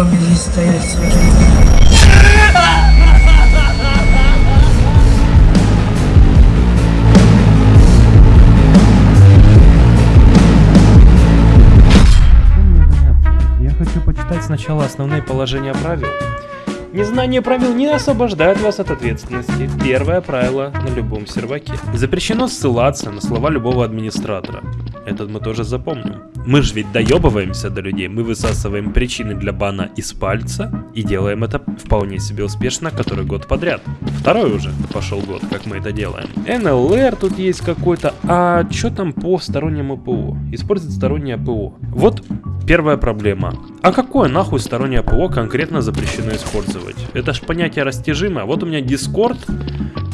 Дебилами здесь стоять с этим. Я хочу почитать сначала основные положения правил. Незнание правил не освобождает вас от ответственности. Первое правило на любом серваке. Запрещено ссылаться на слова любого администратора. Этот мы тоже запомним. Мы же ведь доебываемся до людей, мы высасываем причины для бана из пальца и делаем это вполне себе успешно который год подряд. Второй уже пошел год, как мы это делаем. НЛР тут есть какой-то, а что там по стороннему ПО? Использовать стороннее ПО. Вот Первая проблема. А какое нахуй стороннее ПО конкретно запрещено использовать? Это ж понятие растяжимое. Вот у меня Discord,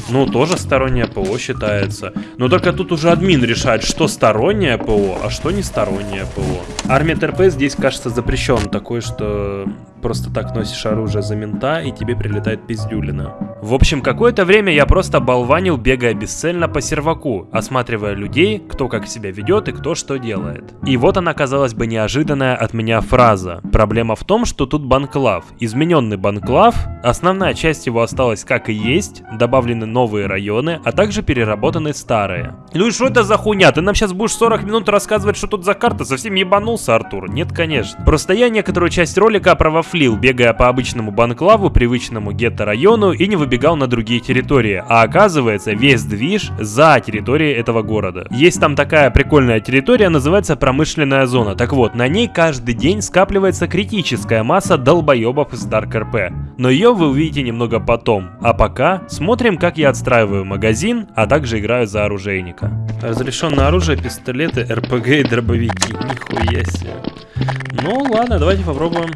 ну тоже стороннее ПО считается. Но только тут уже админ решает, что стороннее ПО, а что не стороннее ПО. Армия ТРП здесь, кажется, запрещен такой, что просто так носишь оружие за мента и тебе прилетает пиздюлина. В общем, какое-то время я просто болванил, бегая бесцельно по серваку, осматривая людей, кто как себя ведет и кто что делает. И вот она, казалось бы, неожиданная от меня фраза. Проблема в том, что тут банклав. Измененный банклав, основная часть его осталась как и есть, добавлены новые районы, а также переработаны старые. Ну и что это за хуйня? Ты нам сейчас будешь 40 минут рассказывать, что тут за карта? Совсем ебанулся, Артур? Нет, конечно. Просто я некоторую часть ролика провафлил, бегая по обычному банклаву, привычному гетто-району и не выбегал на другие территории. А оказывается, весь движ за территорией этого города. Есть там такая прикольная территория, называется промышленная зона. Так вот, на ней каждый день скапливается критическая масса долбоебов из Dark RP. Но ее вы увидите немного потом. А пока смотрим, как я отстраиваю магазин, а также играю за оружейника. Разрешенное оружие, пистолеты, РПГ и дробовики. Нихуя себе. Ну ладно, давайте попробуем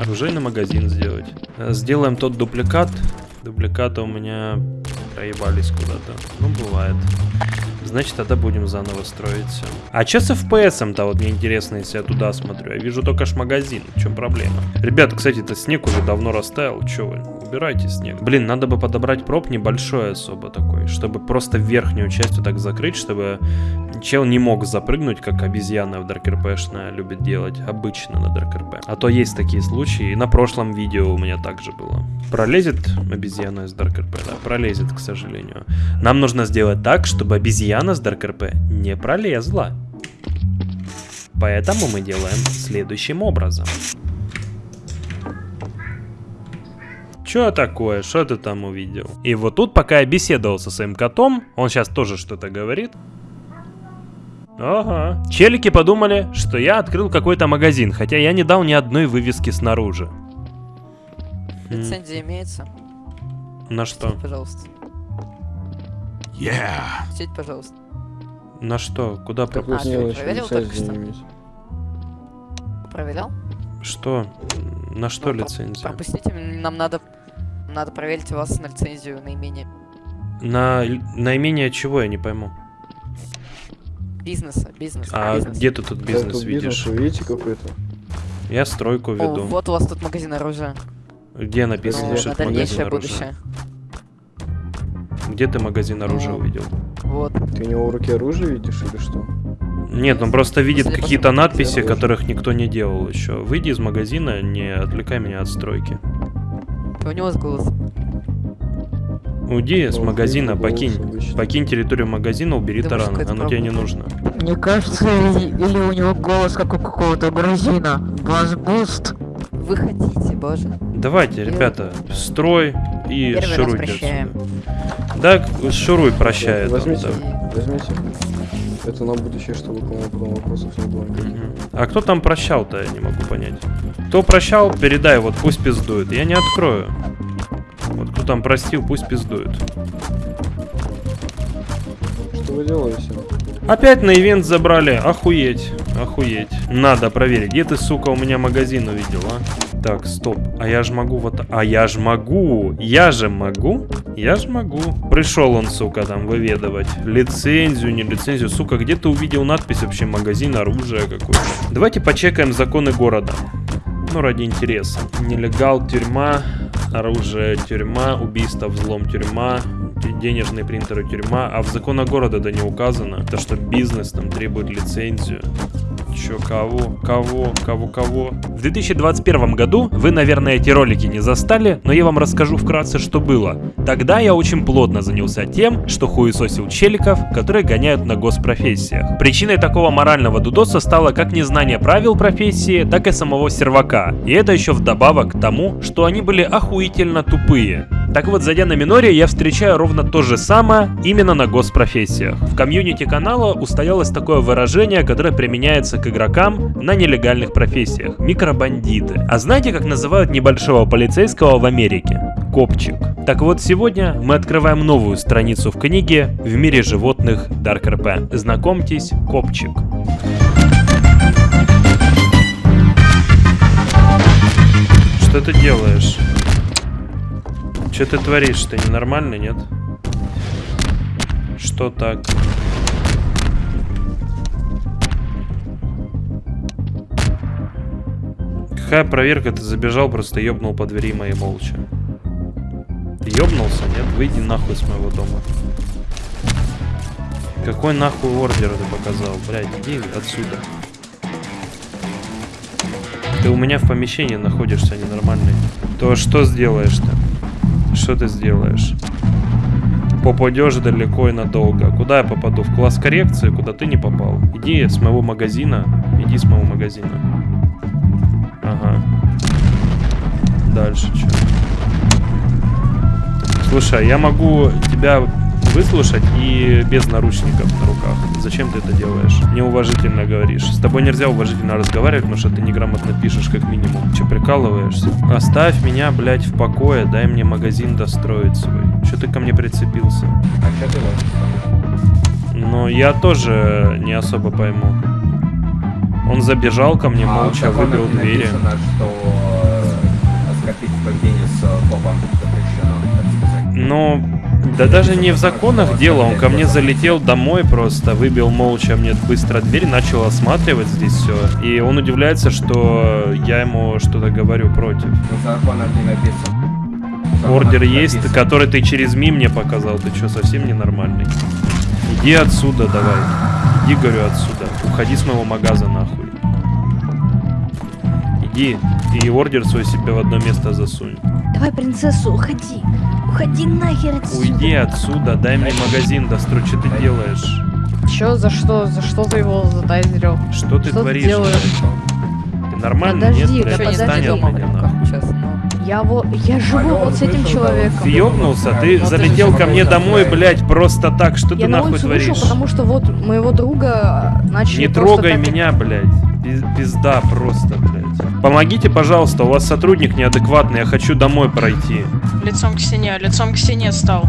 оружейный магазин сделать. Сделаем тот дупликат. Дубликаты у меня проебались куда-то. Ну, бывает. Значит, тогда будем заново строить все. А что с FPS-то, вот мне интересно, если я туда смотрю? Я вижу только ж магазин. В чем проблема? Ребята, кстати, это снег уже давно растаял. Че вы? Убирайте снег. Блин, надо бы подобрать проб небольшой особо такой, чтобы просто верхнюю часть вот так закрыть, чтобы чел не мог запрыгнуть, как обезьяна в Dark RP любит делать обычно на Dark RP. А то есть такие случаи, и на прошлом видео у меня также было. Пролезет обезьяна из Dark RP? Да, пролезет, к сожалению. Нам нужно сделать так, чтобы обезьяна с Dark RP не пролезла. Поэтому мы делаем следующим образом. Чё такое? Что ты там увидел? И вот тут, пока я беседовал со своим котом, он сейчас тоже что-то говорит. Ага. Челики подумали, что я открыл какой-то магазин, хотя я не дал ни одной вывески снаружи. Лицензия имеется? На что? Пожалуйста. Yeah. Сядь, пожалуйста. На что? Куда Как про... вы А, ты проверил только что? Проверял? Что? На что Ну, лицензия? Пропустите, нам надо... Надо проверить у вас на лицензию наименее На наименее чего, я не пойму. бизнеса. Бизнес. А бизнес. где ты тут Да, бизнес тут видишь? Вы видите какой-то? Я стройку О, веду. вот у вас тут магазин оружия. Где написано, Ну, что на это магазин дальнейшее оружия? будущее. Где ты магазин оружия Ну. увидел? Вот. Ты у него в руке оружие видишь или что? Нет, он просто видит какие-то надписи, которых никто не делал еще. Выйди из магазина, не отвлекай меня от стройки. У него с голос. Уйди с магазина, покинь. Покинь территорию магазина, убери Думаешь, таран. Оно тебе не нужно. Мне кажется, или, или у него голос как у какого-то грузина. Ваш буст. Вы хотите, боже. Давайте, ребята, строй и Первый шуруйте отсюда. Да, шуруй прощает. Возьмите. да. Возьмите. Это на будущее, чтобы кому потом вопросов не было. Мгм. А кто там прощал-то, я не могу понять. Кто прощал, передай, вот пусть пиздует. Я не открою. Вот кто там простил, пусть пиздует. Что вы делаете? Опять на ивент забрали. Охуеть. Охуеть. Надо проверить. Где ты, сука, у меня магазин увидел, а? Так, стоп. А я ж могу вот... А я ж могу. Я же могу. Я ж могу. Пришел он, сука, там выведывать. Лицензию, не лицензию. Сука, где ты увидел надпись вообще магазин оружия какой-то? Давайте почекаем законы города. Ну, ради интереса. Нелегал, тюрьма, оружие, тюрьма, убийство, взлом, тюрьма, денежные принтеры, тюрьма. А в законах города это не указано. То, что бизнес там требует лицензию. Чё, кого? Кого? Кого? Кого? В 2021 году вы, наверное, эти ролики не застали, но я вам расскажу вкратце, что было. Тогда я очень плотно занялся тем, что хуесосил челиков, которые гоняют на госпрофессиях. Причиной такого морального дудоса стало как незнание правил профессии, так и самого сервака. И это еще вдобавок к тому, что они были охуительно тупые. Так вот, зайдя на Миноре, я встречаю ровно то же самое именно на госпрофессиях. В комьюнити канала устоялось такое выражение, которое применяется к игрокам на нелегальных профессиях – микробандиты. А знаете, как называют небольшого полицейского в Америке? Копчик. Так вот, сегодня мы открываем новую страницу в книге «В мире животных Dark RP». Знакомьтесь, Копчик. Что ты делаешь? Что ты творишь? Ты ненормальный, нет? Что так? Какая проверка? Ты забежал, просто ёбнул по двери моей молча. Ты ёбнулся, нет? Выйди нахуй с моего дома. Какой нахуй ордер ты показал? Блядь, иди отсюда. Ты у меня в помещении находишься ненормальный. То что сделаешь-то? Что ты сделаешь? Попадешь далеко и надолго. Куда я попаду? В класс коррекции, куда ты не попал. Иди с моего магазина. Иди с моего магазина. Ага. Дальше что? Слушай, а я могу тебя выслушать и без наручников на руках. Зачем ты это делаешь? Неуважительно говоришь. С тобой нельзя уважительно разговаривать, потому что ты неграмотно пишешь, как минимум. Че, прикалываешься? Оставь меня, блядь, в покое, дай мне магазин достроить свой. Че ты ко мне прицепился? А что ты? Но я тоже не особо пойму. Он забежал ко мне, А молча выбил двери. написано, что оскорбить поведение с э, копом запрещено, так сказать. Ну, да даже не в законах дело, он ко мне залетел домой просто, выбил молча мне быстро дверь, начал осматривать здесь все. И он удивляется, что я ему что-то говорю против. В законах не написано. Ордер есть, написано. который ты через ми мне показал, ты что, совсем ненормальный? Иди отсюда давай, иди, говорю, отсюда, уходи с моего магаза нахуй. Иди, и ордер свой себе в одно место засунь. Давай, принцессу, уходи. Уходи нахер отсюда. Уйди отсюда, дай мне магазин дострой, что ты делаешь? Чё, за что? За что ты его затайзерил? Что ты Что ты творишь? делаешь? блядь? Ты нормально? Подожди, Нет, да блядь, подожди, дома меня, нахуй. сейчас, ну. Я, во... я живу Алло, вот с этим человеком. Ты ёбнулся? Ты ты залетел же ко мне домой, блядь. блядь, просто так. Что Я ты на нахуй творишь? вышел, потому что вот моего друга начали Не трогай так- меня, блядь. Пиз- Пизда просто, блядь. Помогите, пожалуйста, у вас сотрудник неадекватный, я хочу домой пройти. Лицом к стене, лицом к стене стал.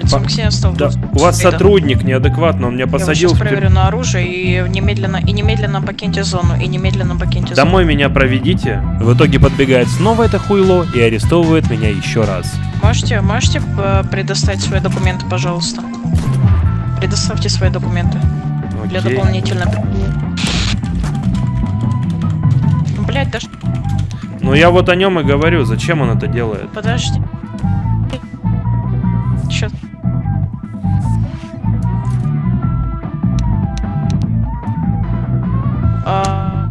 Лицом По- к стене стал. Да, у вас сотрудник неадекватный, он меня Я вас посадил сейчас в тюрьму. проверю на оружие и немедленно, и немедленно покиньте зону, и немедленно покиньте зону. Домой меня проведите. В итоге подбегает снова это хуйло и арестовывает меня еще раз. Можете, можете э, предоставить свои документы, пожалуйста? Предоставьте свои документы для Окей. дополнительной... Ну, Блять, да ш- Ну я вот о нем и говорю, зачем он это делает. подожди. Чё? А.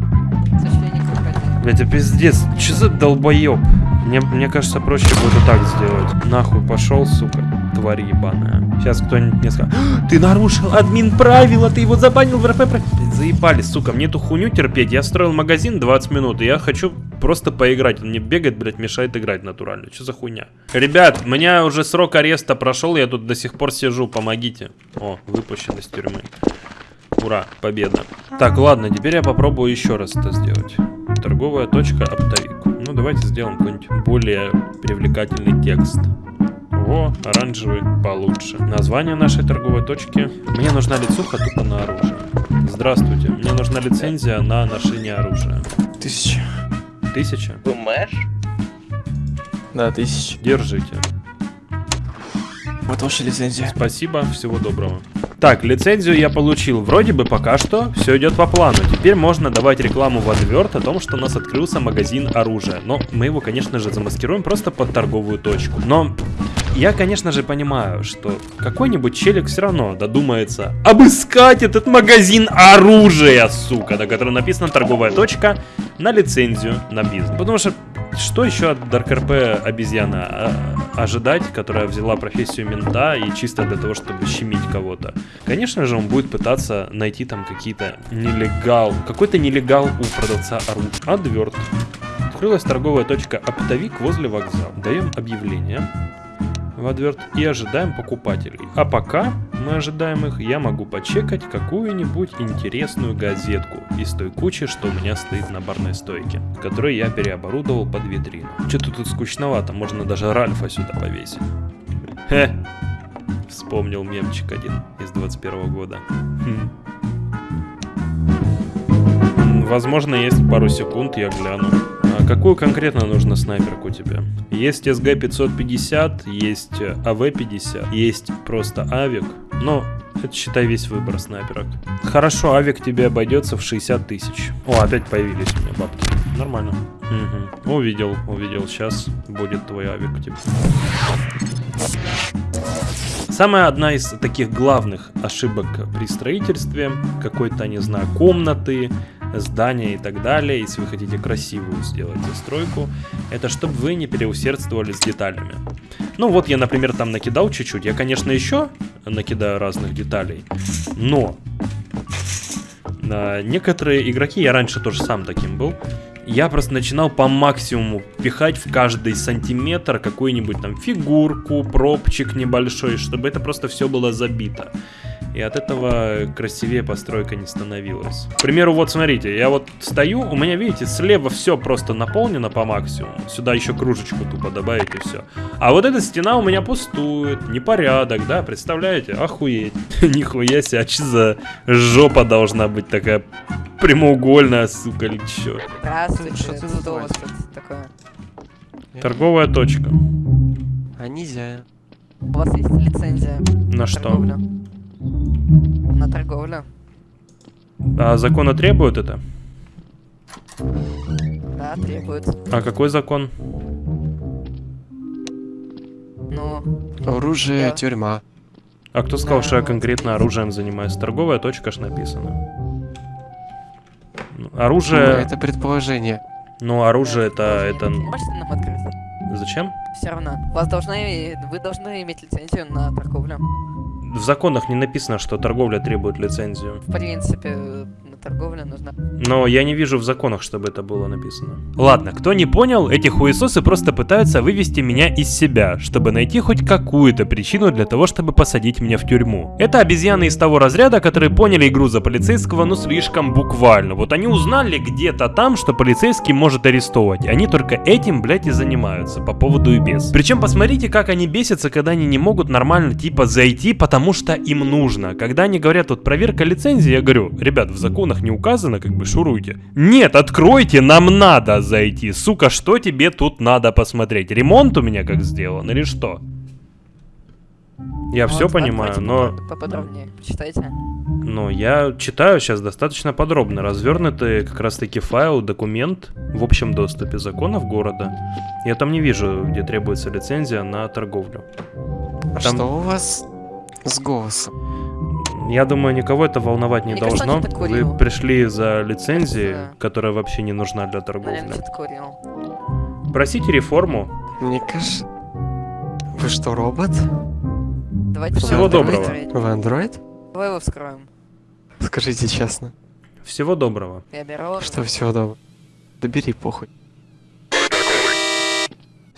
Блять, это пиздец. Че за долбоеб? Мне, мне кажется, проще будет так сделать. Нахуй пошел, сука, тварь ебаная. Сейчас кто-нибудь мне скажет, «А, ты нарушил админ правила, ты его забанил в РП. Про-». Блядь, заебали, сука, мне эту хуйню терпеть. Я строил магазин 20 минут, и я хочу просто поиграть. Он мне бегает, блядь, мешает играть натурально. Что за хуйня? Ребят, у меня уже срок ареста прошел, я тут до сих пор сижу, помогите. О, выпущен из тюрьмы. Ура, победа. Так, ладно, теперь я попробую еще раз это сделать. Торговая точка оптовик. Ну, давайте сделаем какой-нибудь более привлекательный текст. О, оранжевый получше. Название нашей торговой точки. Мне нужна лицуха тупо на оружие. Здравствуйте, мне нужна лицензия на ношение оружия. Тысяча. Тысяча? Да, тысяча. Держите. Вот ваша лицензия. Спасибо, всего доброго. Так, лицензию я получил. Вроде бы пока что все идет по плану. Теперь можно давать рекламу в адверт о том, что у нас открылся магазин оружия. Но мы его, конечно же, замаскируем просто под торговую точку. Но Я, конечно же, понимаю, что какой-нибудь челик все равно додумается обыскать этот магазин оружия, сука, на котором написано торговая точка на лицензию на бизнес. Потому что что еще от RP обезьяна а, ожидать, которая взяла профессию мента и чисто для того, чтобы щемить кого-то? Конечно же, он будет пытаться найти там какие-то нелегал, какой-то нелегал у продавца оружия. Адверт. Открылась торговая точка оптовик возле вокзала. Даем объявление в Адверт и ожидаем покупателей. А пока мы ожидаем их, я могу почекать какую-нибудь интересную газетку из той кучи, что у меня стоит на барной стойке, которую я переоборудовал под витрину. Что-то тут скучновато, можно даже Ральфа сюда повесить. Хе, вспомнил мемчик один из 21 года. Хм. Возможно, есть пару секунд, я гляну. Какую конкретно нужно снайперку тебе? Есть СГ-550, есть э, АВ-50, есть просто Авик. Но это считай весь выбор снайперок. Хорошо, Авик тебе обойдется в 60 тысяч. О, опять появились у меня бабки. Нормально. Мгм. Увидел, увидел. Сейчас будет твой Авик. Типа. Самая одна из таких главных ошибок при строительстве какой-то, не знаю, комнаты, здания и так далее, если вы хотите красивую сделать застройку, это чтобы вы не переусердствовали с деталями. Ну вот я, например, там накидал чуть-чуть. Я, конечно, еще накидаю разных деталей, но а, некоторые игроки, я раньше тоже сам таким был, я просто начинал по максимуму пихать в каждый сантиметр какую-нибудь там фигурку, пробчик небольшой, чтобы это просто все было забито. И от этого красивее постройка не становилась. К примеру, вот смотрите, я вот стою, у меня, видите, слева все просто наполнено по максимуму. Сюда еще кружечку тупо добавить и все. А вот эта стена у меня пустует, непорядок, да, представляете? Охуеть. Нихуя себе, а что за жопа должна быть такая прямоугольная, сука, или чё? Здравствуйте, Что ты тут такое? Торговая точка. А нельзя. У вас есть лицензия На что? торговлю? На торговлю? А законы требуют это? Да, требует. А какой закон? Ну, Оружие, Я- тюрьма. А кто сказал, что я Да. конкретно оружием занимаюсь? Торговая точка ж написано. Ну, Ну, Оружие... Это предположение. Ну, оружие это... это... Можете нам открыть? Зачем? Все равно. Вас должны, вы должны иметь лицензию на торговлю. В законах не написано, что торговля требует лицензию. В принципе, на торговлю нужна. Но я не вижу в законах, чтобы это было написано. Ладно, кто не понял, эти хуесосы просто пытаются вывести меня из себя, чтобы найти хоть какую-то причину для того, чтобы посадить меня в тюрьму. Это обезьяны из того разряда, которые поняли игру за полицейского, ну слишком буквально. Вот они узнали где-то там, что полицейский может арестовывать. Они только этим, блядь, и занимаются, по поводу и без. Причем посмотрите, как они бесятся, когда они не могут нормально типа зайти, потому что им нужно. Когда они говорят, вот проверка лицензии, я говорю, ребят, в законах не указано, как бы шуруйте. Нет, откройте, нам надо зайти. Сука, что тебе тут надо посмотреть? Ремонт у меня как сделан или что? Я все Вот, понимаю, но... попод- Поподробнее, почитайте. Но я читаю сейчас достаточно подробно. Развернутый как раз таки файл, документ в общем доступе законов города. Я там не вижу, где требуется лицензия на торговлю. А Там- что у вас с голосом? Я думаю, никого это волновать не Мне кажется, должно. курил. Вы пришли за лицензией, Кажется, которая вообще не нужна для торговли. Просите реформу. Мне кажется... Вы что, робот? Давайте Всего доброго. Вы андроид? Давай его вскроем. Скажите честно. Всего доброго. Я беру. Что всего доброго? Да бери похуй.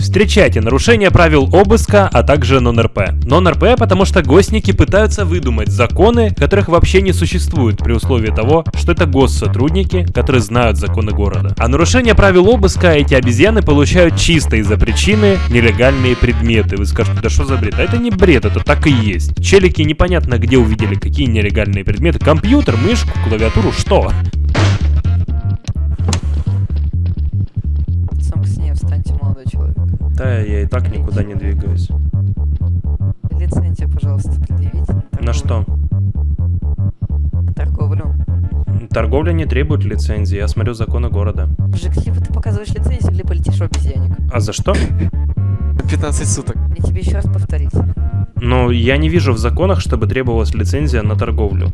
Встречайте нарушение правил обыска, а также нон-РП. Нон-РП, потому что гостники пытаются выдумать законы, которых вообще не существует при условии того, что это госсотрудники, которые знают законы города. А нарушение правил обыска эти обезьяны получают чисто из-за причины нелегальные предметы. Вы скажете, да что за бред? А это не бред, это так и есть. Челики непонятно где увидели какие нелегальные предметы. Компьютер, мышку, клавиатуру, что? Да, я и так никуда не двигаюсь. Лицензию, пожалуйста, предъявите. На что? На торговлю. Торговля не требует лицензии, я смотрю законы города. Мужик, либо ты показываешь лицензию, либо летишь в обезьянник. А за что? 15 суток. Мне тебе еще раз повторить. Но я не вижу в законах, чтобы требовалась лицензия на торговлю.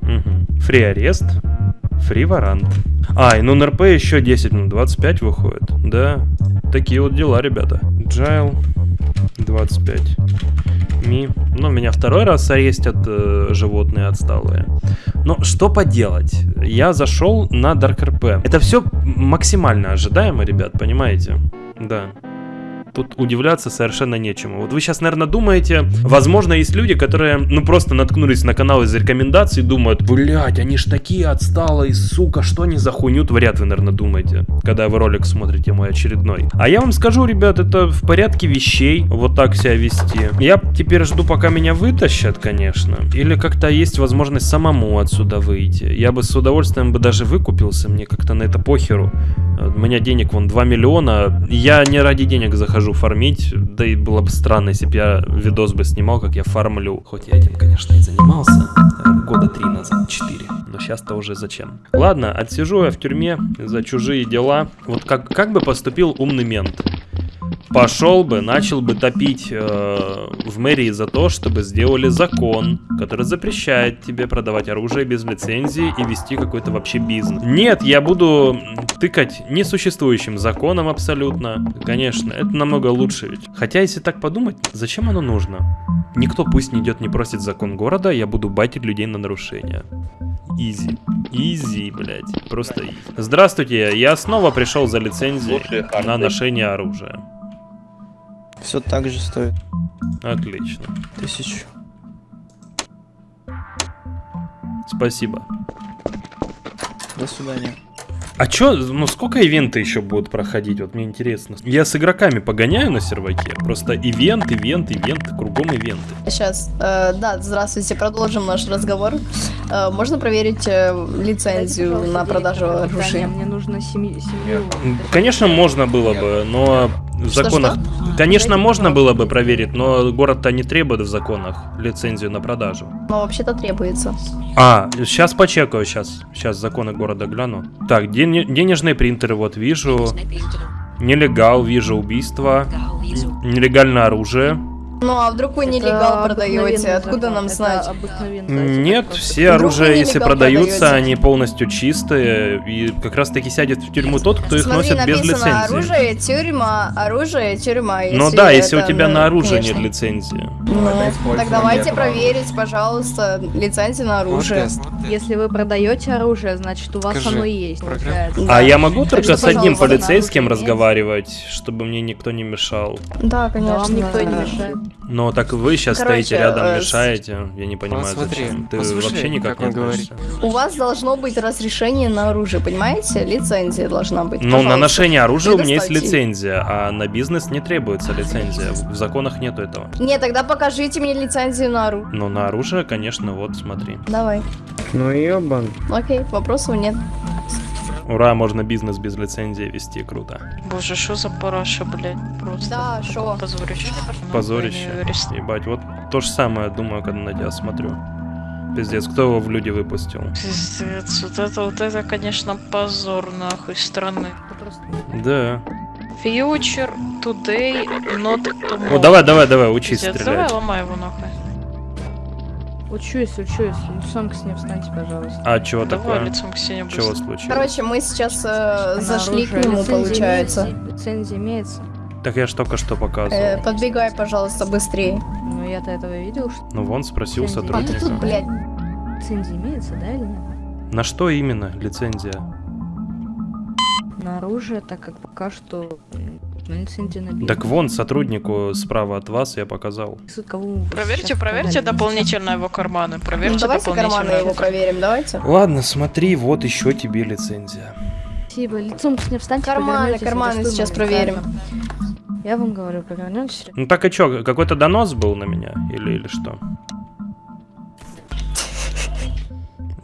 Мгм. Фри арест, фри варант. А, и ну НРП еще 10 минут, 25 выходит. Да, такие вот дела, ребята. Джайл, 25. Ми. Ну, меня второй раз арестят э, животные отсталые. Но что поделать? Я зашел на Dark RP. Это все максимально ожидаемо, ребят, понимаете? Да. Тут удивляться совершенно нечему. Вот вы сейчас, наверное, думаете, возможно, есть люди, которые, ну, просто наткнулись на канал из рекомендаций и думают, блять, они ж такие отсталые, сука, что они за хуйню творят, вы, наверное, думаете, когда вы ролик смотрите мой очередной. А я вам скажу, ребят, это в порядке вещей, вот так себя вести. Я теперь жду, пока меня вытащат, конечно, или как-то есть возможность самому отсюда выйти. Я бы с удовольствием бы даже выкупился, мне как-то на это похеру. У меня денег вон 2 миллиона. Я не ради денег захожу фармить. Да и было бы странно, если бы я видос бы снимал, как я фармлю. Хоть я этим, конечно, и занимался. э, Года три назад, четыре. Но сейчас-то уже зачем. Ладно, отсижу я в тюрьме за чужие дела. Вот как, как бы поступил умный мент? Пошел бы, начал бы топить э, в мэрии за то, чтобы сделали закон, который запрещает тебе продавать оружие без лицензии и вести какой-то вообще бизнес. Нет, я буду тыкать несуществующим законом абсолютно. Конечно, это намного лучше ведь. Хотя, если так подумать, зачем оно нужно? Никто пусть не идет, не просит закон города, я буду байтить людей на нарушения. Easy. Easy, блядь. Просто easy. Здравствуйте, я снова пришел за лицензией на ношение оружия. Все так же стоит. Отлично. Тысячу. Спасибо. До свидания. А чё, ну сколько ивенты еще будут проходить? Вот мне интересно. Я с игроками погоняю на серваке. Просто ивент, ивент, ивент, кругом ивенты. Сейчас, э, да, здравствуйте, продолжим наш разговор. Э, можно проверить э, лицензию на продажу оружия? Мне нужно семью. Конечно, можно было бы, но в законах... Конечно, Дайте, можно было бы проверить, но город-то не требует в законах лицензию на продажу. Но вообще-то требуется. А, сейчас почекаю, сейчас. Сейчас законы города гляну. Так, ден- денежные принтеры вот вижу. Нелегал, вижу убийство. Нелегальное оружие. Ну а вдруг вы нелегал продаете? Откуда нам знать? Нет, все вы если продаются, продаете? они полностью чистые. И как раз таки сядет в тюрьму тот, кто их Смотри, носит без написано лицензии. оружие, тюрьма, оружие, тюрьма. Ну да, если у тебя ну, на оружие конечно. нет лицензии. Ну, так давайте этого. проверить, пожалуйста, лицензию на оружие. Если вы продаете оружие, значит у вас Скажи, оно и есть. А я могу Так только что, с одним полицейским оружие разговаривать, чтобы мне никто не мешал. Да, конечно. вам никто не мешает. Но так вы сейчас Короче, стоите рядом, э, мешаете. Я не понимаю, Вот смотри, зачем. Ты послушай, вообще никак как не говорит. относишься. У вас должно быть разрешение на оружие, понимаете? Лицензия должна быть. Ну, на ношение оружия у меня есть лицензия, а на бизнес не требуется лицензия. В законах нету этого. Не, тогда покажите мне лицензию на оружие. Но на оружие, конечно, вот смотри. Давай. Ну ебан. Окей, вопросов нет. Ура, можно бизнес без лицензии вести, круто. Боже, что за параша, блядь, просто. Да, шо? Позорище. Позорище. Ебать, вот то же самое думаю, когда на тебя смотрю. Пиздец, кто его в люди выпустил? Пиздец, вот это, вот это, конечно, позор нахуй страны. Да. Future today not tomorrow. Ну давай, давай, давай, учись Пиздец, стрелять. давай ломай его нахуй. Учусь, учусь. Лицом к ней встаньте, пожалуйста. А чего Давай такое? лицом к стене Чего случилось? Короче, мы сейчас э, зашли к нему, лицензия получается. имеется- Лицензия имеется. Так я ж только что показывал. Э, подбегай, пожалуйста, быстрее. Ну я-то этого видел, что Ну вон, спросил лицензия А ты сотрудника. тут, блядь. лицензия имеется, да или нет? На что именно лицензия? На оружие, так как пока что м, на лицензия на бизнес. Так вон, сотруднику справа от вас я показал. Проверьте, проверьте дополнительно его карманы. Проверьте Ну, давайте карманы его проверим, давайте. Ладно, смотри, вот еще тебе лицензия. Спасибо, лицом к ней встаньте, Карманы, карманы сейчас проверим. Я вам говорю, повернетесь. Ну так и чё, какой-то донос был на меня? Или, или что?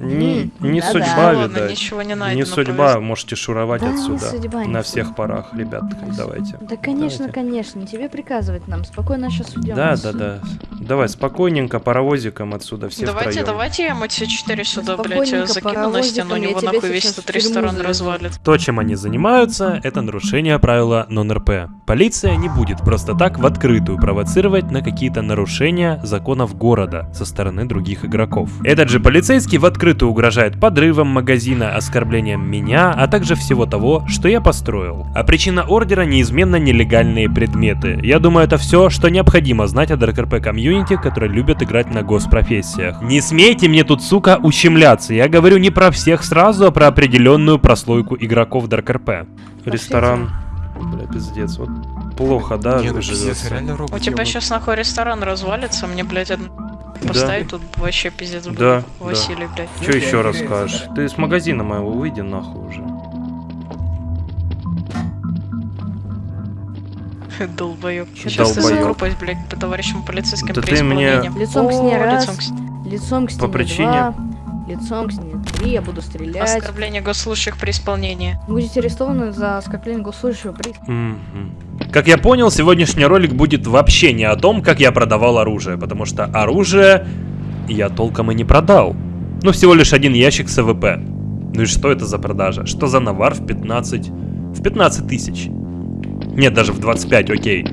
Не, не да-да. судьба, Ладно, видать. ничего не найдено. Не судьба, повезло. можете шуровать Да, не отсюда. судьба, не на судьба. всех парах, ребят, давайте. Да, конечно, Давайте. конечно, не тебе приказывать нам. Спокойно сейчас уйдем. Да, да, да. Давай, спокойненько, паровозиком отсюда, все Давайте, втроем. давайте я МТ-4 сюда, блядь, закину на паровозиком, стену, у него нахуй весь тюрьму ресторан завезу. развалит. То, чем они занимаются, это нарушение правила нон-РП. Полиция не будет просто так в открытую провоцировать на какие-то нарушения законов города со стороны других игроков. Этот же полицейский в открытую угрожает подрывом магазина, оскорблением меня, а также всего того, что я построил. А причина ордера неизменно нелегальные предметы. Я думаю, это все, что необходимо знать о ДРКРП комьюнити, которые любят играть на госпрофессиях. Не смейте мне тут, сука, ущемляться. Я говорю не про всех сразу, а про определенную прослойку игроков ДРКРП. Ресторан. Бля, пиздец, вот плохо, да, Не, ну пиздец, реально робот. У тебя сейчас нахуй ресторан развалится, мне, блядь, поставить тут вообще пиздец будет. Да, да. Василий, блядь. Че еще расскажешь? Ты с магазина моего выйди нахуй уже. Долбоёб. Сейчас ты долбоёб? закрупаюсь, блядь, по товарищам полицейским Да при ты мне- исполнении. Лицом к стене раз. лицом к стене. Лицом к стене причине? два, лицом к стене три, я буду стрелять. Оскорбление госслужащих при исполнении. Будете арестованы за оскорбление госслужащего при... Мгм. Как я понял, сегодняшний ролик будет вообще не о том, как я продавал оружие, потому что оружие я толком и не продал. Ну, всего лишь один ящик с АВП. Ну и что это за продажа? Что за навар в 15... В 15 тысяч? Нет, даже в 25, окей.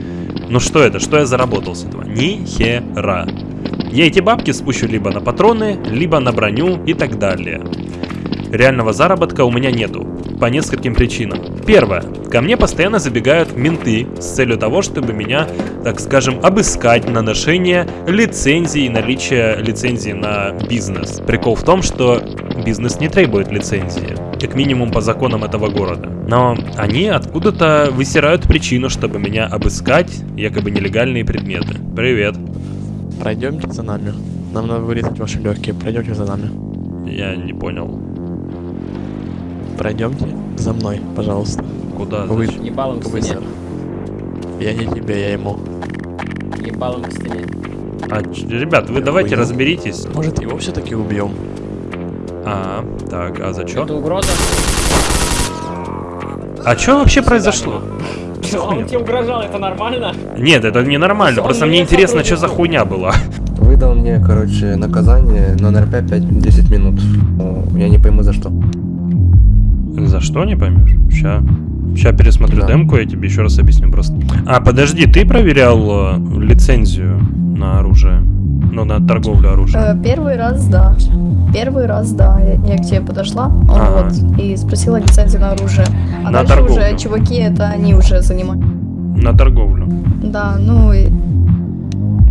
Ну что это? Что я заработал с этого? Ни хера. Я эти бабки спущу либо на патроны, либо на броню и так далее. Реального заработка у меня нету. По нескольким причинам. Первое. Ко мне постоянно забегают менты с целью того, чтобы меня, так скажем, обыскать на ношение лицензии и наличие лицензии на бизнес. Прикол в том, что бизнес не требует лицензии. Как минимум по законам этого города. Но они откуда-то высирают причину, чтобы меня обыскать, якобы нелегальные предметы. Привет. Пройдемте за нами. Нам надо вырезать ваши легкие. Пройдемте за нами. Я не понял. Пройдемте за мной, пожалуйста. Куда? Вы- Зачем? Ебалом к стене. Я не тебе, я ему. Ебалом к стене. А, ребят, вы давайте Ой. разберитесь. Может, его все-таки убьем? А, так, а за Это что? угроза? А что вообще произошло? Он тебе угрожал, это нормально? Нет, это не нормально, просто мне интересно, что за хуйня была. Выдал мне, короче, наказание на НРП 5-10 минут. Ну, Я не пойму за что. За что, не поймешь? Ща. Ща пересмотрю Да. демку, я тебе еще раз объясню просто. А, подожди, ты проверял э, лицензию на оружие? Ну, на торговлю оружием? Э, Первый раз, да. Первый раз, да. Я, я к тебе подошла, Ага. вот, и спросила лицензию на оружие. А На дальше торговлю. уже чуваки, это они уже занимают. На торговлю. Да, ну и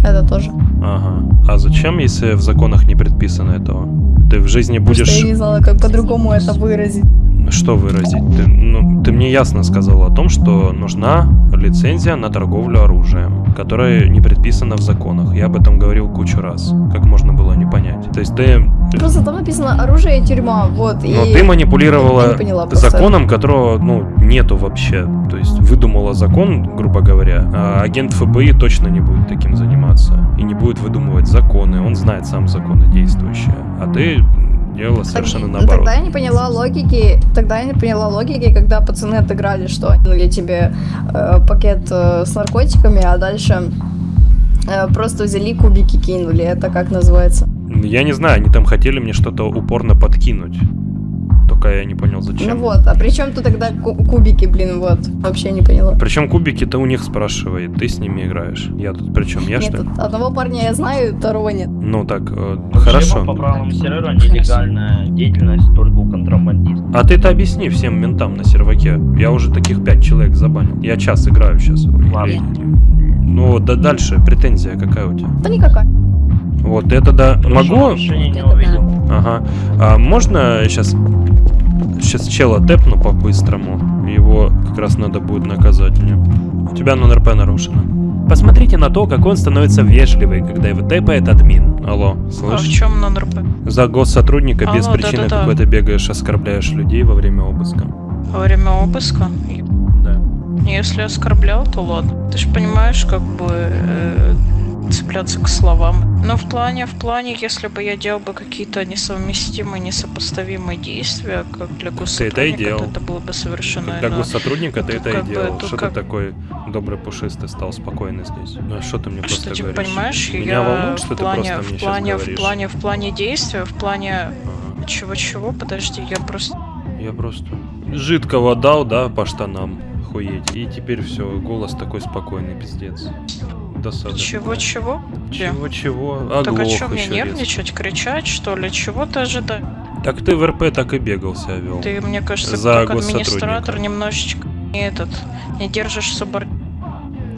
это тоже. Ага. А зачем, если в законах не предписано этого? Ты в жизни будешь... я не знала, как по-другому это выразить. Что выразить? Ты, ну, ты мне ясно сказал о том, что нужна лицензия на торговлю оружием, которая не предписана в законах. Я об этом говорил кучу раз. Как можно было не понять? То есть ты, Просто там написано оружие и тюрьма, вот. ну, и ты манипулировала поняла просто. законом, которого ну, нету вообще. То есть выдумала закон, грубо говоря, а агент ФБИ точно не будет таким заниматься. И не будет выдумывать законы. Он знает сам законы действующие. А ты делала Так- совершенно ну, наоборот. Тогда я не поняла логики, тогда я не поняла логики, когда пацаны отыграли, что я тебе э, пакет э, с наркотиками, а дальше э, просто взяли кубики кинули. Это как называется? Я не знаю, они там хотели мне что-то упорно подкинуть. Только я не понял зачем. Ну вот, а при чем тут тогда ку- кубики, блин, вот? Вообще не поняла. Причем кубики-то у них спрашивает, ты с ними играешь. Я тут причем, я Нет, что ли? одного парня я знаю, второго нет. Ну так, э, Вообще, хорошо. По правилам сервера нелегальная деятельность только у контрабандистов. А ты-то объясни всем ментам на серваке. Я уже таких пять человек забанил. Я час играю сейчас. Ладно. Ну, да дальше, претензия какая у тебя? Да никакая. Вот это да. Могу? Решение не увидел. Ага. А можно сейчас... Сейчас чела тэпну по-быстрому. Его как раз надо будет наказать мне. У тебя НРП нарушено. Посмотрите на то, как он становится вежливый, когда его тэпает админ. Алло, А в чем на НРП? За госсотрудника без Алло, причины да-да-да. какой-то бегаешь, оскорбляешь людей во время обыска. Во время обыска? Да. Если оскорблял, то ладно. Ты же понимаешь, как бы э, цепляться к словам Ну, в плане, в плане, если бы я делал бы какие-то несовместимые, несопоставимые действия, как для Ты это и госсотрудника, делал. то это было бы совершенно Для иное. госсотрудника ты Тут это и как бы- делал. Что ты как- такой добрый пушистый стал, спокойный здесь? Ну а что ты мне Что, просто типа, говоришь? понимаешь, Меня я волнует, в что плане, ты просто в мне плане, сейчас в плане, в плане действия, в плане чего-чего, подожди, я просто... Я просто жидкого дал, да, по штанам. Охуеть. И теперь все, голос такой спокойный, пиздец. Досада. Чего-чего? Чего-чего? А так о Оглох чем мне нервничать, кричать, что ли? Чего ты ожидаешь? Так ты в РП так и бегал себя вел. Ты, мне кажется, За как администратор немножечко не этот, не держишь субор...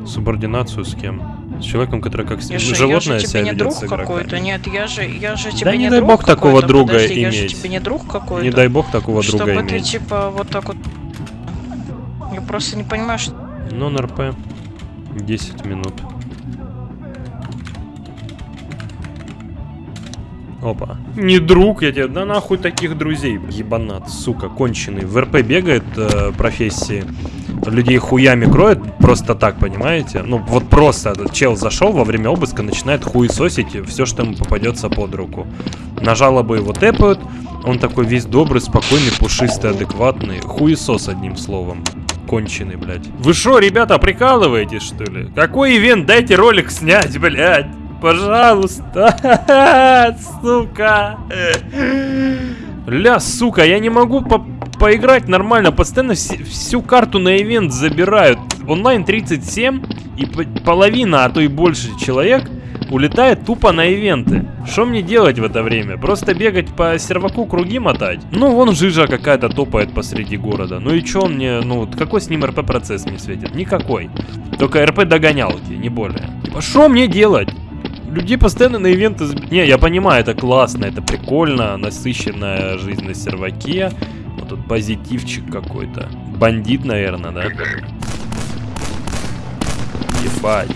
Субординацию с кем? С человеком, который как с Я же, я животное же себя тебе не ведет друг какой-то, нет, я же, я же тебе Да не не дай бог такого друга подожди, я же иметь. тебе не друг какой-то. Не дай бог такого чтобы друга ты иметь. типа вот так вот... Я просто не понимаю, что... Non-РП. 10 минут. Опа. Не друг, я тебе, да нахуй таких друзей, ебанат, сука, конченый. В РП бегает э, профессии, людей хуями кроет, просто так, понимаете? Ну, вот просто этот чел зашел во время обыска, начинает хуесосить все, что ему попадется под руку. На жалобы его тэпают, он такой весь добрый, спокойный, пушистый, адекватный. Хуесос, одним словом. Конченый, блядь. Вы шо, ребята, прикалываетесь, что ли? Какой ивент? Дайте ролик снять, блядь. Пожалуйста, сука. Ля, сука, я не могу по поиграть нормально. Постоянно вс- всю карту на ивент забирают. Онлайн 37 и по- половина, а то и больше человек улетает тупо на ивенты. Что мне делать в это время? Просто бегать по серваку круги мотать? Ну, вон жижа какая-то топает посреди города. Ну и чё мне, ну, какой с ним РП процесс мне светит? Никакой. Только РП догонялки, не более. Типа, что мне делать? Людей постоянно на ивенты... Не, я понимаю, это классно, это прикольно, насыщенная жизнь на серваке. Вот тут позитивчик какой-то. Бандит, наверное, да? Ебать.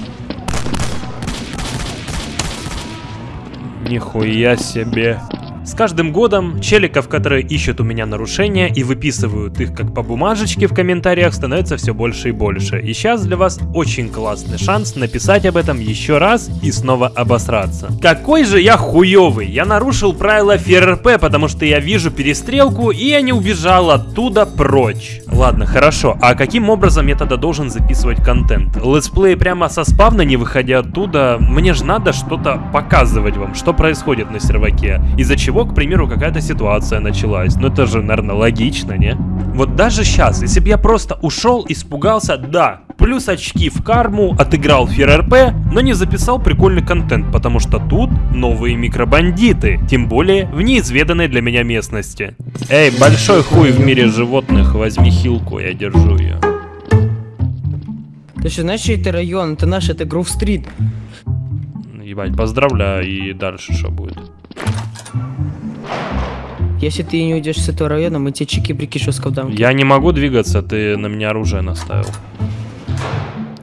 Нихуя себе. С каждым годом челиков, которые ищут у меня нарушения и выписывают их как по бумажечке в комментариях, становится все больше и больше. И сейчас для вас очень классный шанс написать об этом еще раз и снова обосраться. Какой же я хуёвый! Я нарушил правила ФРП, потому что я вижу перестрелку и я не убежал оттуда прочь. Ладно, хорошо. А каким образом я тогда должен записывать контент? Летсплей прямо со спавна, не выходя оттуда? Мне же надо что-то показывать вам, что происходит на серваке. Из-за чего, к примеру, какая-то ситуация началась. Ну это же, наверное, логично, не? Вот даже сейчас, если бы я просто ушел, испугался, да, плюс очки в карму, отыграл ФРРП, но не записал прикольный контент, потому что тут новые микробандиты, тем более в неизведанной для меня местности. Эй, большой хуй в мире животных, возьми хилку, я держу ее. Ты что, знаешь, что это район? Это наш, это Гроув-стрит. Ебать, поздравляю, и дальше что будет? Если ты не уйдешь с этого района, мы тебе чики-брики жестко дам. Я не могу двигаться, ты на меня оружие наставил.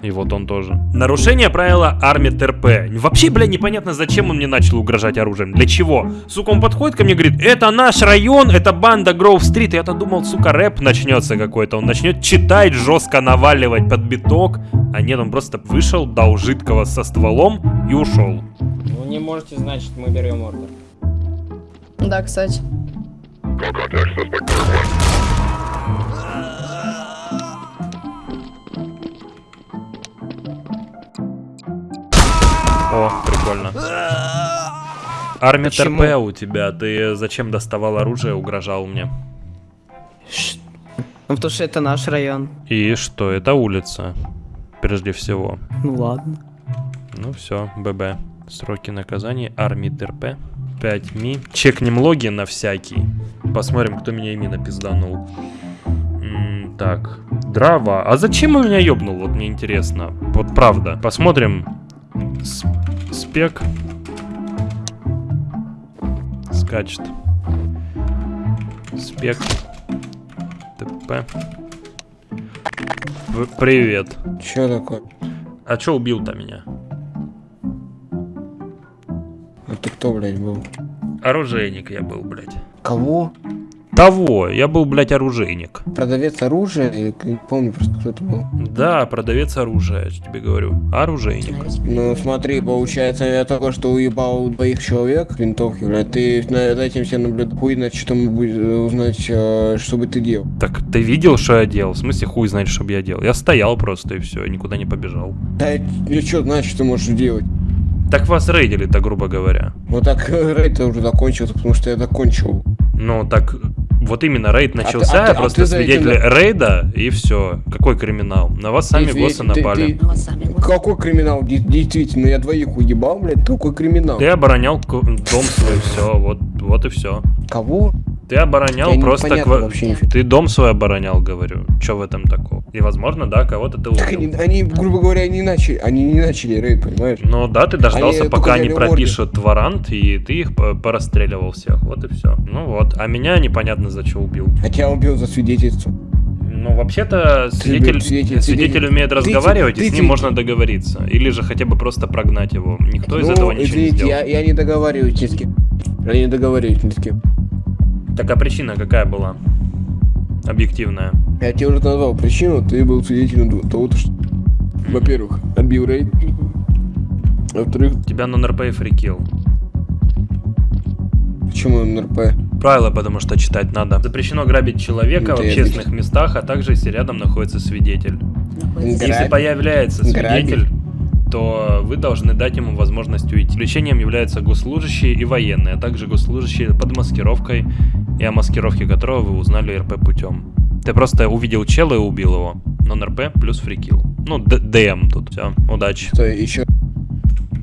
И вот он тоже. Нарушение правила армии ТРП. Вообще, бля, непонятно, зачем он мне начал угрожать оружием. Для чего? Сука, он подходит ко мне и говорит, это наш район, это банда Гроув-стрит. Я-то думал, сука, рэп начнется какой-то. Он начнет читать, жестко наваливать под биток. А нет, он просто вышел, дал жидкого со стволом и ушел. Вы не можете знать, что мы берем ордер. Да, кстати. О, прикольно. Армия? ТРП у тебя. Ты зачем доставал оружие, угрожал мне? Ну, потому что это наш район. И что, это улица, прежде всего. Ну ладно. Ну все, ББ. Сроки наказания, армии ТРП. 5 ми. Чекнем логи на всякий. Посмотрим, кто меня ими напизданул. М, так, дрова. А зачем он меня ёбнул? Вот мне интересно. Вот правда. Посмотрим. С- спек. Скачет. Спек. ТП. Привет. Чё такое? А чё убил-то меня? Ты кто, блядь, был? Оружейник я был, блядь. Кого? Того, я был, блядь, оружейник. Продавец оружия, я не помню просто, кто это был. Да, продавец оружия, я тебе говорю. Оружейник. Ну смотри, получается, я только что уебал двоих человек винтовки, блядь, ты над этим все наблюдаешь. Хуй знает, что мы будем узнать, э, что бы ты делал. Так ты видел, что я делал? В смысле, хуй знает, что бы я делал? Я стоял просто и все, никуда не побежал. Да, что знаешь, что ты можешь делать? Так вас рейдили-то, грубо говоря. Вот так рейд уже закончился, потому что я закончил. Ну, так вот именно рейд А ты- начался, а ты- а просто ты за этим- рейда, и все. Какой криминал? На вас сами Ты- госсы ты- напали. ты- Какой криминал? Де- Действительно, я двоих уебал, блядь, какой криминал? Ты оборонял дом свой, все, вот, вот и все. Кого? Ты оборонял Я просто... непонятно ква- вообще нифига. Ты дом свой оборонял, говорю. Че в этом такого? И, возможно, да, кого-то ты Так убил. они, они, грубо говоря, не начали, они не начали рейд, понимаешь? Ну да, ты дождался, Они пока они пропишут варант, и ты их по- порастреливал всех. Вот и все. Ну вот. А меня непонятно за что убил. А тебя убил за свидетельство. Ну, вообще-то, свидетель, свидетель- свидетель свидетель- умеет ты- разговаривать, и ты- с ты- ним можно договориться. Или же хотя бы просто прогнать его. Никто из ну, этого ничего не извините, сделал. я, я не договариваюсь ни с кем. Я не договариваюсь ни с кем. Так а причина какая была? Объективная. Я тебе уже назвал причину, ты был свидетелем того, что, во-первых, отбил рейд, во-вторых, Тебя на НРП и фрикил. почему НРП? Правила, потому что читать надо. Запрещено грабить человека в Это я общественных местах, а также если рядом находится свидетель. Если Грабь- появляется грабить? свидетель, то вы должны дать ему возможность уйти. Исключением являются госслужащие и военные, а также госслужащие под маскировкой и о маскировке которого вы узнали РП путем. Ты просто увидел чела и убил его. Но РП плюс фрикил. Ну, ДМ тут. Все, удачи. Что, еще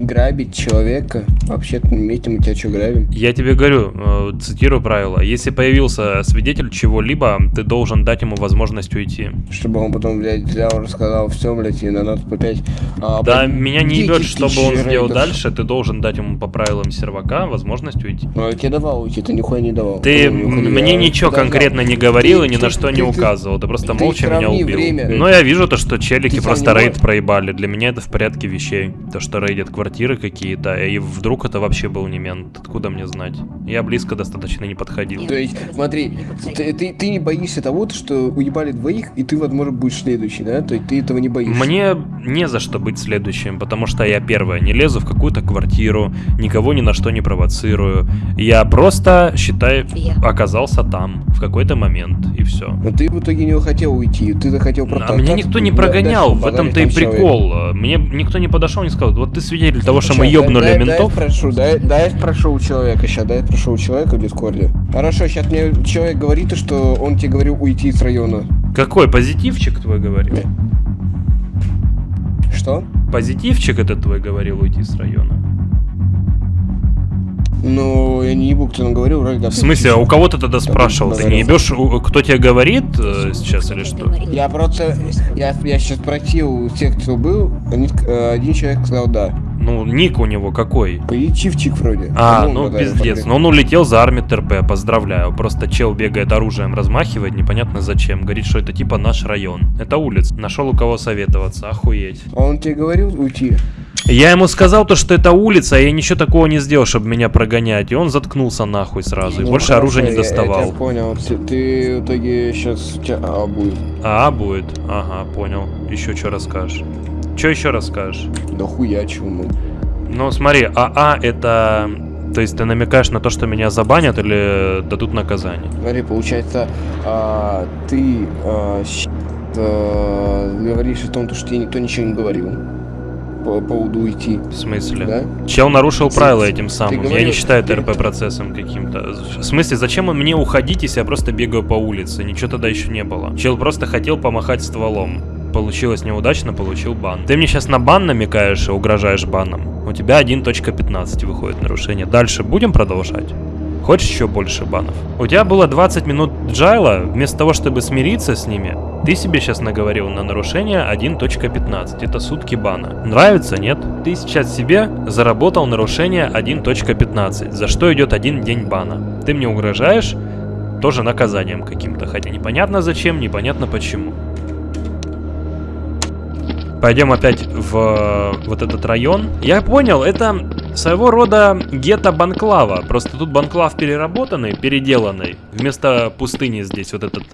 грабить человека? Вообще-то месте мы тебя что грабим? Я тебе говорю, э, цитирую правила. Если появился свидетель чего-либо, ты должен дать ему возможность уйти. Чтобы он потом, блядь, взял, рассказал все, блядь, и на нас опять... а, Да, блядь, меня не 10 ебет, что бы он сделал дальше, ты должен дать ему по правилам сервака возможность уйти. Ну, я тебе давал уйти, ты нихуя не давал. Ты Ну, мне я ничего конкретно не говорил Ты- и ни ты- на что ты- не указывал, ты просто молча меня убил. время. Но я вижу то, что челики просто рейд проебали. Для меня это в порядке вещей. То, что рейдят квартиры какие-то, и вдруг это вообще был не мент. Откуда мне знать? Я близко достаточно не подходил. То есть, смотри, ты, ты, ты не боишься того, что уебали двоих, и ты, возможно, будешь следующий, да? То есть ты этого не боишься. Мне не за что быть следующим, потому что я первое, не лезу в какую-то квартиру, никого ни на что не провоцирую. Я просто, считай, оказался там в какой-то момент, и все. Но ты в итоге не хотел уйти, ты захотел А меня никто не прогонял, в этом-то и прикол. Мне никто не подошел и не сказал, вот ты свидетель того, что мы ёбнули дай, ментов. Дай я спрошу, дай, дай я спрошу у человека сейчас, дай я спрошу у человека в Дискорде. Хорошо, сейчас мне человек говорит, что он тебе говорил уйти с района. Какой позитивчик твой говорил? Что? Позитивчик этот твой говорил уйти с района. Ну, я не ебу, кто нам говорил, вроде да. В смысле, а у кого ты тогда спрашивал? Ты не ебешь, кто тебе говорит э, сейчас или что? Я просто, я, я сейчас спросил у тех, кто был, они, э, один человек сказал да. Ну, ник у него какой? Позитивчик вроде. А, ну да, пиздец. я Но он улетел за армию ТРП, поздравляю. Просто чел бегает оружием, размахивает, непонятно зачем. Говорит, что это типа наш район. Это улиц. Нашел у кого советоваться, охуеть. А он тебе говорил уйти? Я ему сказал то, что это улица, а я ничего такого не сделал, чтобы меня прогонять. И он заткнулся нахуй сразу. И Ну, больше хорошо, оружия не я- Я, доставал. тебя понял. Ты, ты в итоге сейчас у тебя А будет. А, будет. Ага, понял. Еще что расскажешь? Что еще расскажешь? Да хуя чего, ну. Смотри, АА это... То есть ты намекаешь на то, что меня забанят или дадут наказание? Смотри, получается, а, ты а, а, говоришь о том, то, что тебе никто ничего не говорил по поводу уйти. В смысле? Да? Чел нарушил Ты- правила этим самым. Я говорил, не считаю это ты- РП процессом каким-то. В смысле, зачем он мне уходить, если я просто бегаю по улице? Ничего тогда еще не было. Чел просто хотел помахать стволом. Получилось неудачно, получил бан. Ты мне сейчас на бан намекаешь и угрожаешь баном. У тебя 1.15 выходит нарушение. Дальше будем продолжать? Хочешь еще больше банов? У тебя было 20 минут джайла, вместо того, чтобы смириться с ними, ты себе сейчас наговорил на нарушение 1.15. Это сутки бана. Нравится, нет? Ты сейчас себе заработал нарушение 1.15, за что идет один день бана. Ты мне угрожаешь тоже наказанием каким-то, хотя непонятно зачем, непонятно почему. Пойдем опять в э, вот этот район. Я понял, это своего рода гетто-банклава. Просто тут банклав переработанный, переделанный. Вместо пустыни здесь вот этот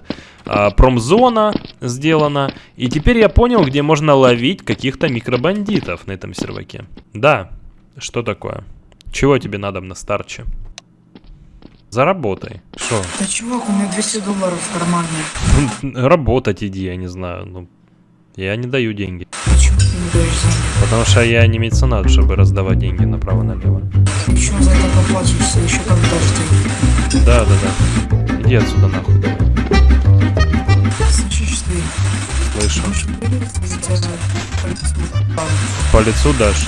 а, промзона сделана. И теперь я понял, где можно ловить каких-то микробандитов на этом серваке. Да, что такое? Чего тебе надо на старче? Заработай. Что? Да чувак, у меня 200 долларов в кармане. Работать иди, я не знаю. Ну, я не даю деньги. Почему ты не даешь деньги? Потому что я не меценат, чтобы раздавать деньги направо-налево. Еще за это поплачешься, еще как дашь деньги. Да, да, да. Иди отсюда нахуй. Слышишь ты? Слышу. По лицу дашь?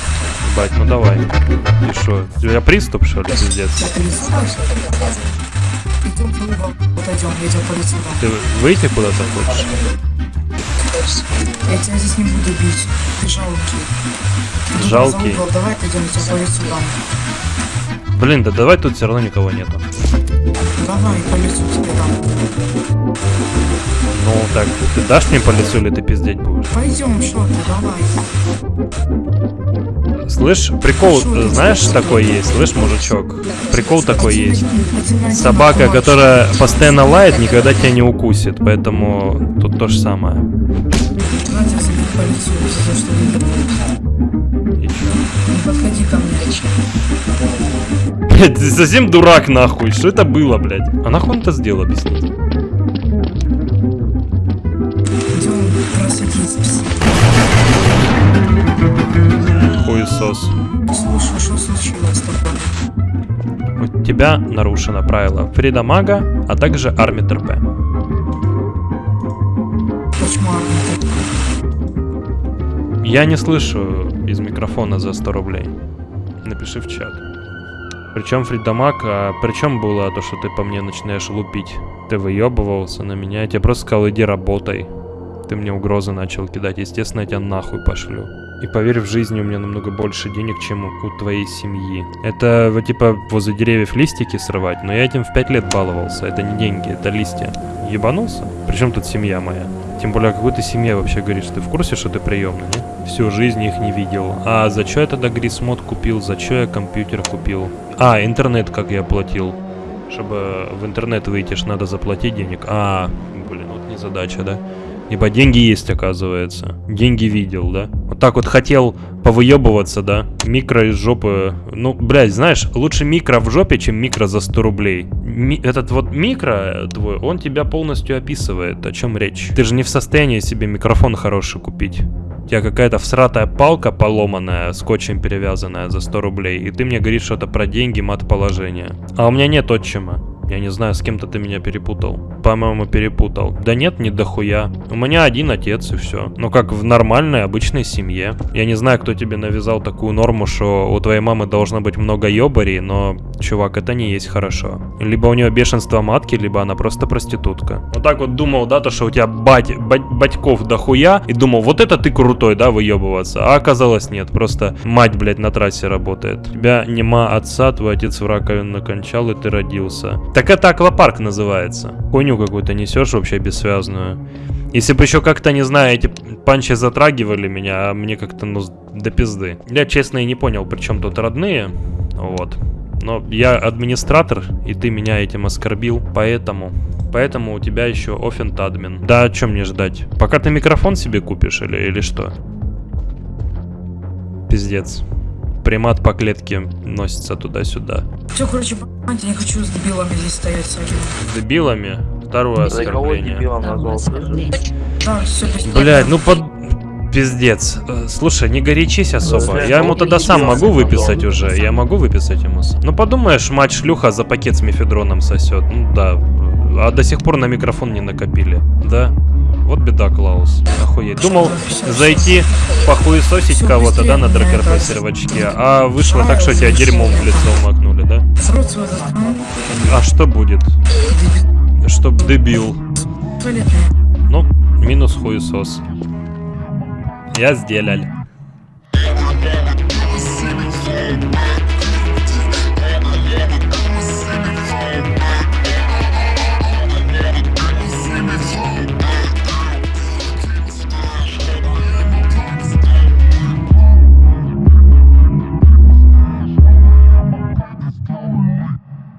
Бать, ну давай. И что? У тебя приступ, что ли, пиздец? Ты выйти куда-то хочешь? Я тебя здесь не буду бить. Ты жалкий. Жалкий? угол, давай пойдем, я тебя по лицу дам. Блин, да давай тут все равно никого нету. Давай, по лицу тебе дам. Ну так, ты дашь мне по лицу или ты пиздеть будешь? Пойдем, что ты, давай. Слышь, прикол, э, знаешь, такой есть, слышь, мужичок? Прикол такой есть. Собака, которая постоянно лает, никогда тебя не укусит, поэтому тут то же самое. Не подходи ко мне. Блять, ты совсем дурак нахуй, что это было, блядь? А нахуй он это сделал, объясните? Хуесос. Слушай, что случилось с тобой? У тебя нарушено правило Фрида Мага, а также Армитр П. Почему армия Я не слышу из микрофона за 100 рублей. Напиши в чат. Причем Фридамаг, а причем было то, что ты по мне начинаешь лупить? Ты выебывался на меня, я тебе просто сказал, иди работай. Ты мне угрозы начал кидать, естественно, я тебя нахуй пошлю. И поверь, в жизни у меня намного больше денег, чем у, твоей семьи. Это вот типа возле деревьев листики срывать, но я этим в 5 лет баловался. Это не деньги, это листья. Ебанулся? Причем тут семья моя? Тем более, о какой ты семье вообще говоришь? Ты в курсе, что ты приемный, не? Всю жизнь их не видел. А за что я тогда Грисмод купил? За что я компьютер купил? А, интернет как я платил. Чтобы в интернет выйти, ж надо заплатить денег. А, блин, вот не задача, да? Ибо деньги есть, оказывается. Деньги видел, да? Вот так вот хотел повыебываться, да? Микро из жопы. Ну, блядь, знаешь, лучше микро в жопе, чем микро за 100 рублей. Ми- этот вот микро твой, он тебя полностью описывает. О чем речь? Ты же не в состоянии себе микрофон хороший купить. У тебя какая-то всратая палка поломанная, скотчем перевязанная за 100 рублей, и ты мне говоришь что-то про деньги, мат положения. А у меня нет отчима. Я не знаю, с кем-то ты меня перепутал. По-моему, перепутал. Да нет, не дохуя. У меня один отец и все. Ну как в нормальной, обычной семье. Я не знаю, кто тебе навязал такую норму, что у твоей мамы должно быть много ёбарей, но, чувак, это не есть хорошо. Либо у нее бешенство матки, либо она просто проститутка. Вот так вот думал, да, то, что у тебя бать, бать, батьков дохуя, и думал, вот это ты крутой, да, выебываться. А оказалось нет, просто мать, блядь, на трассе работает. У тебя нема отца, твой отец в раковину кончал, и ты родился. Так это аквапарк называется. Хуйню какую-то несешь вообще бессвязную. Если бы еще как-то, не знаю, эти панчи затрагивали меня, а мне как-то, ну, до пизды. Я, честно, и не понял, при чем тут родные. Вот. Но я администратор, и ты меня этим оскорбил, поэтому... Поэтому у тебя еще офент админ. Да, о чем мне ждать? Пока ты микрофон себе купишь или, или что? Пиздец. Примат по клетке носится туда-сюда. Все, короче, понимаете, я не хочу с дебилами здесь стоять с дебилами? Второе оскорбление. Да, Блять, ну под... Пиздец. Э, Слушай, не горячись особо. Я ему тогда сам могу выписать уже. Я могу выписать ему. с- Ну подумаешь, мать шлюха за пакет с мефедроном сосет. Ну да. А до сих пор на микрофон не накопили. Да? Вот беда, Клаус. Охуеть. Думал зайти похуесосить кого-то, да, на дракерпе сервачке, а вышло так, что тебя дерьмом в лицо макнули, да? А что будет? Чтоб дебил. Ну, минус хуесос. Я сделал.